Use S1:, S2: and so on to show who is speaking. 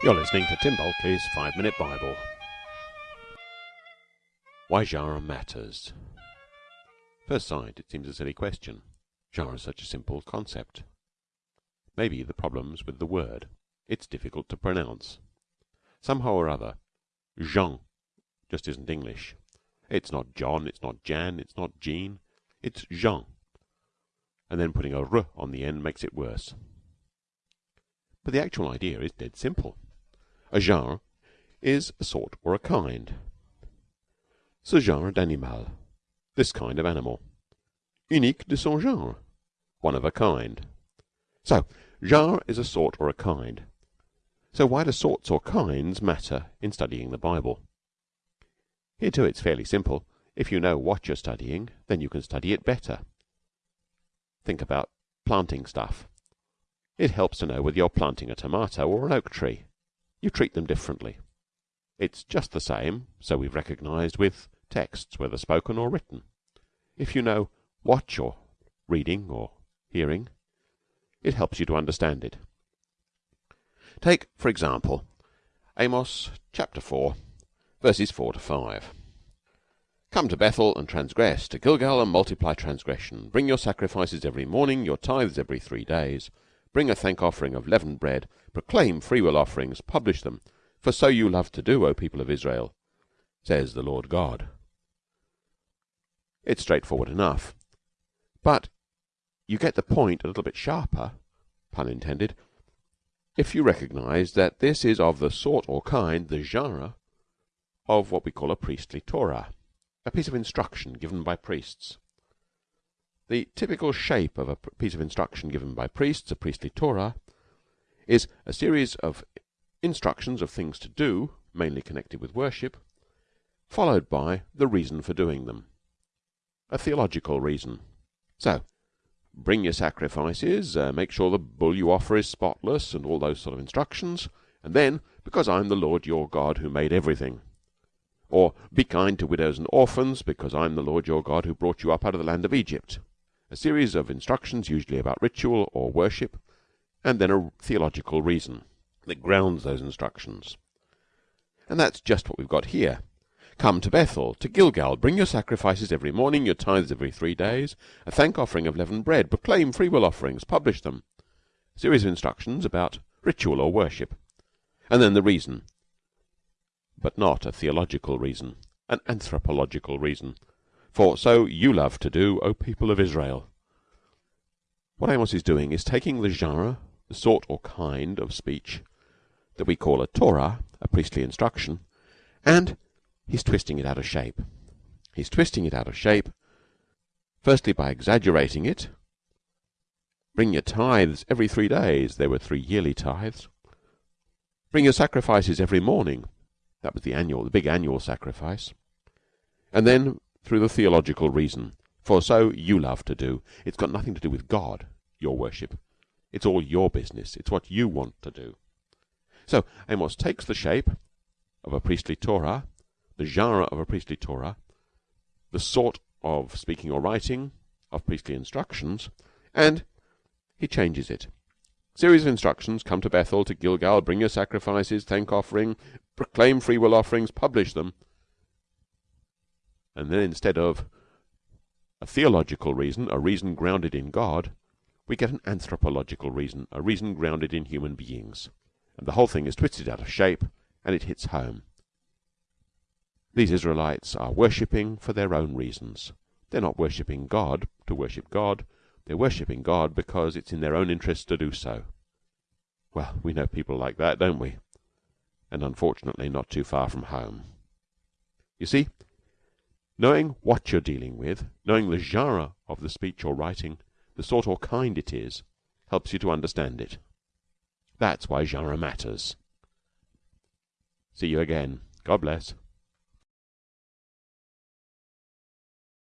S1: You're listening to Tim Bulkeley's Five Minute Bible. Why genre matters. First sight, it seems a silly question. Genre is such a simple concept. Maybe the problem's with the word. It's difficult to pronounce. Somehow or other, Jean just isn't English. It's not John, it's not Jan, it's not Jean. It's Jean. And then putting a r on the end makes it worse. But the actual idea is dead simple. A genre is a sort or a kind. Ce genre d'animal, this kind of animal. Unique de son genre, one of a kind. So, genre is a sort or a kind. So why do sorts or kinds matter in studying the Bible? Here, too, it's fairly simple. If you know what you're studying, then you can study it better. Think about planting stuff. It helps to know whether you're planting a tomato or an oak tree you treat them differently. It's just the same, so we've recognized, with texts, whether spoken or written. If you know what you're reading or hearing, it helps you to understand it. Take, for example, Amos chapter 4, verses 4 to 5. Come to Bethel and transgress, to Gilgal and multiply transgression. Bring your sacrifices every morning, your tithes every three days. Bring a thank offering of leavened bread, proclaim freewill offerings, publish them, for so you love to do, O people of Israel, says the Lord God. It's straightforward enough. But you get the point a little bit sharper, pun intended, if you recognize that this is of the sort or kind, the genre, of what we call a priestly Torah, a piece of instruction given by priests. The typical shape of a piece of instruction given by priests, a priestly Torah, is a series of instructions of things to do, mainly connected with worship, followed by the reason for doing them, a theological reason. So, bring your sacrifices, uh, make sure the bull you offer is spotless, and all those sort of instructions, and then, because I'm the Lord your God who made everything. Or, be kind to widows and orphans, because I'm the Lord your God who brought you up out of the land of Egypt a series of instructions, usually about ritual or worship, and then a theological reason that grounds those instructions. And that's just what we've got here. Come to Bethel, to Gilgal, bring your sacrifices every morning, your tithes every three days, a thank offering of leavened bread, proclaim free will offerings, publish them. A series of instructions about ritual or worship. And then the reason. But not a theological reason, an anthropological reason for so you love to do, O people of Israel. What Amos is doing is taking the genre, the sort or kind of speech that we call a Torah, a priestly instruction, and he's twisting it out of shape. He's twisting it out of shape, firstly by exaggerating it. Bring your tithes every three days. There were three yearly tithes. Bring your sacrifices every morning. That was the annual, the big annual sacrifice. And then through the theological reason, for so you love to do. It's got nothing to do with God, your worship. It's all your business. It's what you want to do. So Amos takes the shape of a priestly Torah, the genre of a priestly Torah, the sort of speaking or writing of priestly instructions, and he changes it. Series of instructions come to Bethel, to Gilgal, bring your sacrifices, thank offering, proclaim free will offerings, publish them and then instead of a theological reason, a reason grounded in God, we get an anthropological reason, a reason grounded in human beings. And the whole thing is twisted out of shape and it hits home. These Israelites are worshipping for their own reasons. They're not worshipping God to worship God. They're worshipping God because it's in their own interest to do so. Well, we know people like that, don't we? And unfortunately, not too far from home. You see, Knowing what you're dealing with, knowing the genre of the speech or writing, the sort or kind it is, helps you to understand it. That's why genre matters. See you again. God bless.